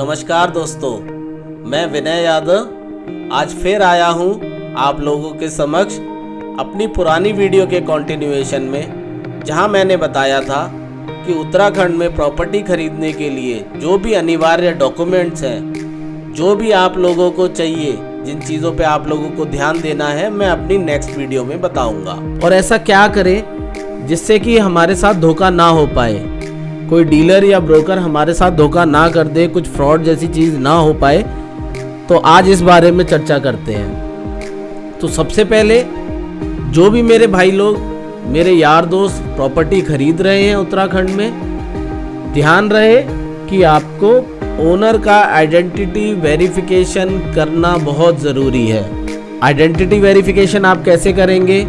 नमस्कार दोस्तों, मैं विनय यादव। आज फिर आया हूँ आप लोगों के समक्ष अपनी पुरानी वीडियो के कंटिन्यूएशन में, जहाँ मैंने बताया था कि उत्तराखंड में प्रॉपर्टी खरीदने के लिए जो भी अनिवार्य डॉक्यूमेंट्स हैं, जो भी आप लोगों को चाहिए, जिन चीज़ों पे आप लोगों को ध्यान देना है, मैं अपनी नेक्स्ट वीडियो में बताऊँगा। और ऐसा क्या करें जिससे कि हमारे साथ धोखा ना हो पाए? कोई डीलर या ब्रोकर हमारे साथ धोखा ना कर दे, कुछ फ्रॉड जैसी चीज़ ना हो पाए तो आज इस बारे में चर्चा करते हैं। तो सबसे पहले, जो भी मेरे भाई लोग, मेरे यार दोस्त प्रॉपर्टी खरीद रहे हैं उत्तराखंड में, ध्यान रहे कि आपको ओनर का आइडेंटिटी वेरिफिकेशन करना बहुत ज़रूरी है। आइडेंटिटी वेरिफिकेशन आप कैसे करेंगे?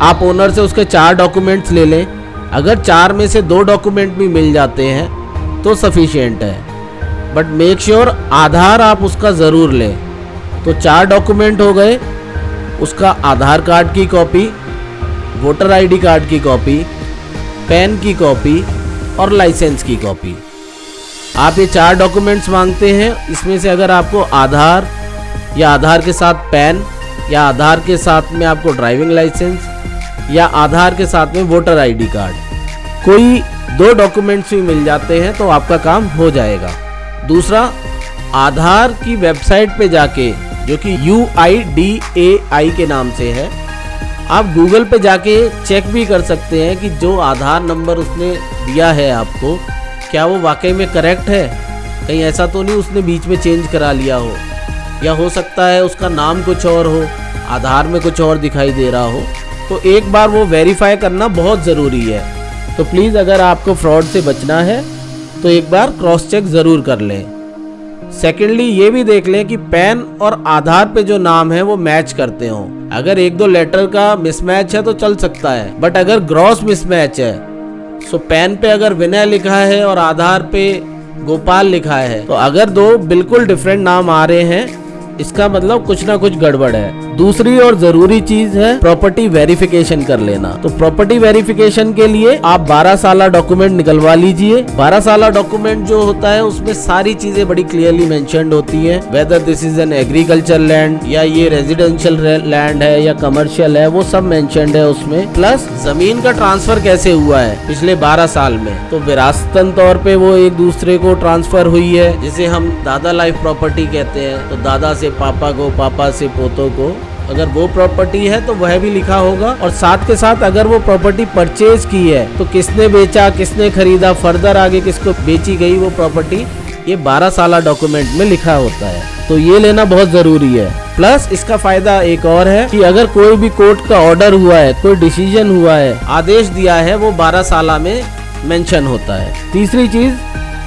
आप ओनर से उसके चार डॉक्यूमेंट्स ले लें। अगर चार में से दो डॉक्यूमेंट भी मिल जाते हैं तो सफिशियंट है। बट मेक श्योर आधार आप उसका ज़रूर लें। तो चार डॉक्यूमेंट हो गए, उसका आधार कार्ड की कॉपी वोटर आईडी कार्ड की कॉपी पैन की कॉपी और लाइसेंस की कॉपी आप ये चार डॉक्यूमेंट्स मांगते हैं, इसमें से अगर आपको आधार या आधार के साथ पैन या आधार के साथ में आपको ड्राइविंग लाइसेंस या आधार के साथ में वोटर आईडी कार्ड कोई दो डॉक्यूमेंट्स भी मिल जाते हैं तो आपका काम हो जाएगा। दूसरा, आधार की वेबसाइट पे जाके, जो कि यू आई डी ए आई के नाम से है, आप गूगल पे जाके चेक भी कर सकते हैं कि जो आधार नंबर उसने दिया है आपको, क्या वो वाकई में करेक्ट है? कहीं ऐसा तो नहीं उसने बीच में चेंज करा लिया हो। या हो सकता है उसका नाम कुछ और हो, आधार में कुछ और दिखाई दे रहा हो। तो एक बार वो वेरीफाई करना बहुत ज़रूरी है। तो प्लीज़ अगर आपको फ्रॉड से बचना है तो एक बार क्रॉस चेक ज़रूर कर लें। सेकेंडली ये भी देख लें कि पैन और आधार पे जो नाम है वो मैच करते हो। अगर एक दो लेटर का मिसमैच है तो चल सकता है बट अगर ग्रॉस मिसमैच है सो पैन पे अगर विनय लिखा है और आधार पे गोपाल लिखा है तो अगर दो बिल्कुल डिफरेंट नाम आ रहे हैं इसका मतलब कुछ ना कुछ गड़बड़ है। दूसरी और ज़रूरी चीज़ है प्रॉपर्टी वेरिफिकेशन कर लेना। तो प्रॉपर्टी वेरिफिकेशन के लिए आप 12 साल डॉक्यूमेंट निकलवा लीजिए। 12 साल डॉक्यूमेंट जो होता है, उसमें सारी चीज़ें बड़ी क्लियरली मेंशनड होती है। Whether this is an agriculture land या ये रेजिडेंशियल लैंड है या कमर्शियल है, वो सब मेंशनड है उसमें। प्लस ज़मीन का ट्रांसफ़र कैसे हुआ है पिछले बारह साल में। तो विरासतन तौर पे वो एक दूसरे को ट्रांसफ़र हुई है, जिसे हम दादा लाइफ प्रॉपर्टी कहते हैं। तो दादा से पापा को, पापा से पोतों को, अगर वो प्रॉपर्टी है तो वह भी लिखा होगा। और साथ के साथ अगर वो प्रॉपर्टी परचेज की है तो किसने बेचा, किसने खरीदा फर्दर आगे किसको बेची गई वो प्रॉपर्टी ये 12 साल डॉक्यूमेंट में लिखा होता है। तो ये लेना बहुत ज़रूरी है। प्लस इसका फ़ायदा एक और है कि अगर कोई भी कोर्ट का ऑर्डर हुआ है, कोई डिसीज़न हुआ है, आदेश दिया है, वो 12 साल में मेंशन होता है। तीसरी चीज़,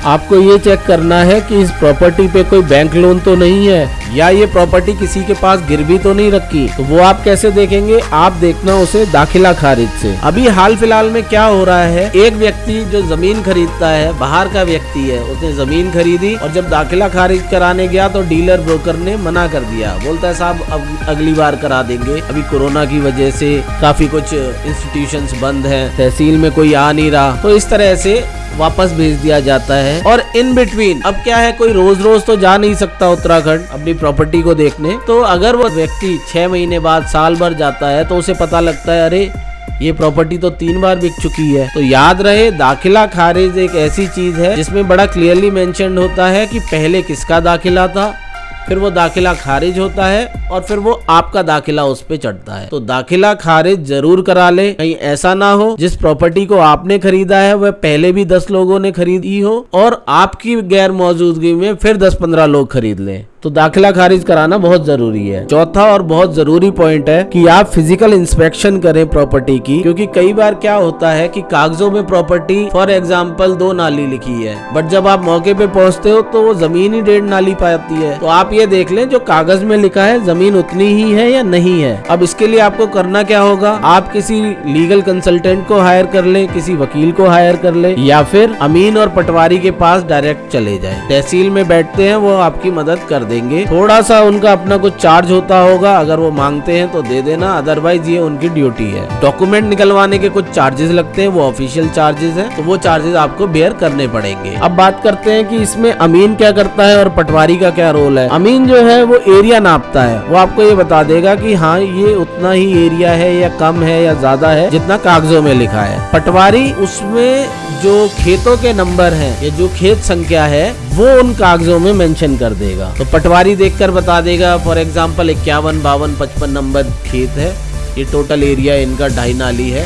आपको ये चेक करना है कि इस प्रॉपर्टी पे कोई बैंक लोन तो नहीं है। या ये प्रॉपर्टी किसी के पास गिरवी तो नहीं रखी? तो वो आप कैसे देखेंगे? आप देखना उसे दाखिला खारिज से। अभी हाल फ़िलहाल में क्या हो रहा है? एक व्यक्ति जो ज़मीन खरीदता है, बाहर का व्यक्ति है, उसने ज़मीन खरीदी और जब दाखिला खारिज कराने गया तो डीलर ब्रोकर ने मना कर दिया। बोलता है, साहब, अब अगली बार करा देंगे। अभी कोरोना की वजह से काफ़ी कुछ इंस्टीट्यूशन बंद है। तहसील में कोई आ नहीं रहा। तो इस तरह से वापस भेज दिया जाता है। और इन बिटवीन अब क्या है? कोई रोज रोज तो जा नहीं सकता उत्तराखंड। अपनी प्रॉपर्टी को देखने तो अगर वो व्यक्ति छह महीने बाद साल भर जाता है तो उसे पता लगता है, अरे, ये प्रॉपर्टी तो तीन बार बिक चुकी है। तो याद रहे, दाखिला खारिज एक ऐसी चीज़ है, जिसमें बड़ा क्लियरली मेंशन होता है कि पहले किसका दाखिला था, फिर वो दाखिला खारिज होता है, और फिर वो आपका दाखिला उस पर चढ़ता है। तो दाखिला खारिज ज़रूर करा ले, कहीं ऐसा ना हो, जिस प्रॉपर्टी को आपने खरीदा है, वह पहले भी दस लोगों ने खरीदी हो, और आपकी गैर मौजूदगी में फिर दस पंद्रह लोग खरीद लें। तो दाखिला खारिज कराना बहुत ज़रूरी है। चौथा और बहुत ज़रूरी पॉइंट है कि आप फ़िज़िकल इंस्पेक्शन करें प्रॉपर्टी की, क्योंकि कई बार क्या होता है कि कागजों में प्रॉपर्टी फॉर एग्ज़ाम्पल दो नाली लिखी है। बट जब आप मौके पे पहुँचते हो तो वो ज़मीन ही डेढ़ नाली पाती है। तो आप ये देख लें, जो कागज़ में लिखा है, ज़मीन उतनी ही है या नहीं है। अब इसके लिए आपको करना क्या होगा? आप किसी लीगल कंसल्टेंट को हायर कर ले, किसी वकील को हायर कर ले, या फिर अमीन और पटवारी के पास डायरेक्ट चले जाए। तहसील में बैठते हैं, वो आपकी मदद कर देंगे। थोड़ा सा उनका अपना कुछ चार्ज होता होगा, अगर वो मांगते हैं तो दे देना अदरवाइज़ ये उनकी ड्यूटी है। डॉक्यूमेंट निकलवाने के कुछ चार्जेस लगते हैं, वो ऑफिशियल चार्जेस हैं तो वो चार्जेस आपको बेयर करने पड़ेंगे। अब बात करते हैं कि इसमें अमीन क्या करता है और पटवारी का क्या रोल है। अमीन जो है, वो एरिया नापता है। वो आपको ये बता देगा कि हाँ ये उतना ही एरिया है या कम है या ज़्यादा है, जितना कागजों में लिखा है। पटवारी उसमें जो खेतों के नंबर है, या जो खेत संख्या है, वो उन कागजों में मेंशन कर देगा। तो पटवारी देखकर बता देगा। फॉर एग्ज़ाम्पल इक्यावन, बावन, पचपन नंबर खेत है। ये टोटल एरिया इनका ढाई नाली है।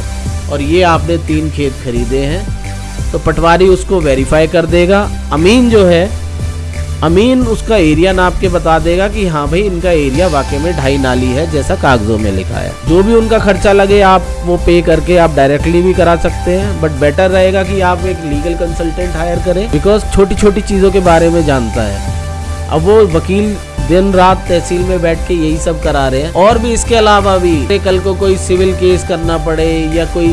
और ये आपने तीन खेत खरीदे हैं। तो पटवारी उसको वेरीफाई कर देगा। अमीन जो है, अमीन उसका एरिया नाप के बता देगा कि हाँ भाई, इनका एरिया वाकई में ढाई नाली है, जैसा कागजों में लिखा है। जो भी उनका खर्चा लगे, आप वो पे करके आप डायरेक्टली भी करा सकते हैं। बट बेटर रहेगा कि आप एक लीगल कंसल्टेंट हायर करें। बिकॉज़ छोटी छोटी चीज़ों के बारे में जानता है। अब वो वकील दिन रात तहसील में बैठ के यही सब करा रहे हैं। और भी इसके अलावा भी, कल को कोई सिविल केस करना पड़े या कोई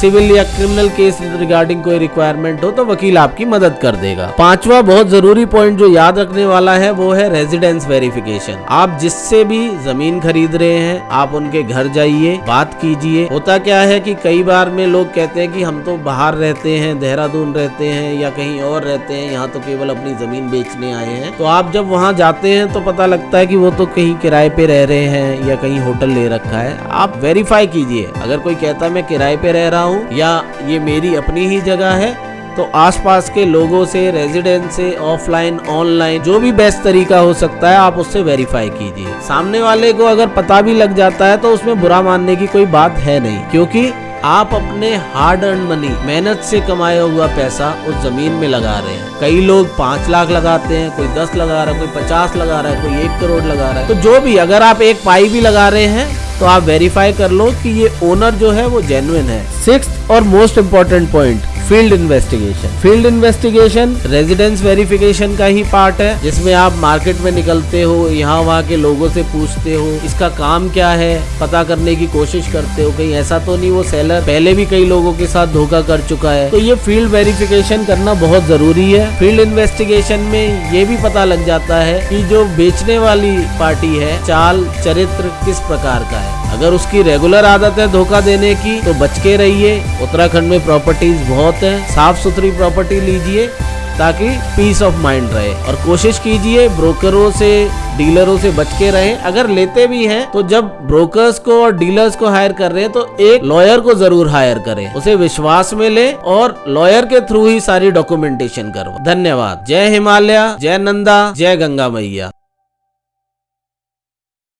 सिविल या क्रिमिनल केस रिगार्डिंग कोई रिक्वायरमेंट हो तो वकील आपकी मदद कर देगा। पांचवा बहुत ज़रूरी पॉइंट जो याद रखने वाला है, वो है रेजिडेंस वेरिफिकेशन आप जिससे भी ज़मीन खरीद रहे हैं, आप उनके घर जाइए, बात कीजिए। होता क्या है कि कई बार में लोग कहते हैं कि हम तो बाहर रहते हैं, देहरादून रहते हैं या कहीं और रहते हैं, यहाँ तो केवल अपनी ज़मीन बेचने आए हैं। तो आप जब वहाँ जाते हैं तो पता लगता है कि वो तो कहीं किराए पे रह रहे हैं या कहीं होटल ले रखा है। आप वेरीफाई कीजिए। अगर कोई कहता है, मैं किराए पे रह रहा हूँ या ये मेरी अपनी ही जगह है तो आसपास के लोगों से रेजिडेंट से ऑफलाइन ऑनलाइन जो भी बेस्ट तरीका हो सकता है, आप उससे वेरीफाई कीजिए। सामने वाले को अगर पता भी लग जाता है तो उसमें बुरा मानने की कोई बात है नहीं, क्योंकि आप अपने हार्ड अर्न मनी मेहनत से कमाया हुआ पैसा उस ज़मीन में लगा रहे हैं। कई लोग पाँच लाख लगाते हैं, कोई दस लगा रहा है, कोई पचास लगा रहा है, कोई एक करोड़ लगा रहा है। तो जो भी, अगर आप एक पाई भी लगा रहे हैं तो आप वेरीफाई कर लो कि ये ओनर जो है वो जेन्युइन है। सिक्स और most important point field investigation. Field investigation residence verification का ही पार्ट है, जिसमें आप मार्केट में निकलते हो, यहाँ वहाँ के लोगों से पूछते हो, इसका काम क्या है, पता करने की कोशिश करते हो, कहीं ऐसा तो नहीं, वो सेलर पहले भी कई लोगों के साथ धोखा कर चुका है। तो ये फ़ील्ड वेरिफिकेशन करना बहुत ज़रूरी है। फ़ील्ड इन्वेस्टिगेशन में ये भी पता लग जाता है कि जो बेचने वाली पार्टी है, चाल, चरित्र किस प्रकार का है। अगर उसकी रेगुलर आदत है धोखा देने की तो बच के रहिए। उत्तराखंड में प्रॉपर्टीज़ बहुत हैं। साफ़ सुथरी प्रॉपर्टी लीजिए, ताकि पीस ऑफ़ माइंड रहे। और कोशिश कीजिए ब्रोकरों से डीलरों से बच के रहें। अगर लेते भी हैं तो जब ब्रोकर्स को और डीलर्स को हायर कर रहे हैं तो एक लॉयर को ज़रूर हायर करें। उसे विश्वास में ले और लॉयर के थ्रू ही सारी डॉक्यूमेंटेशन करो धन्यवाद। जय हिमालय, जय नंदा, जय गंगा मैया।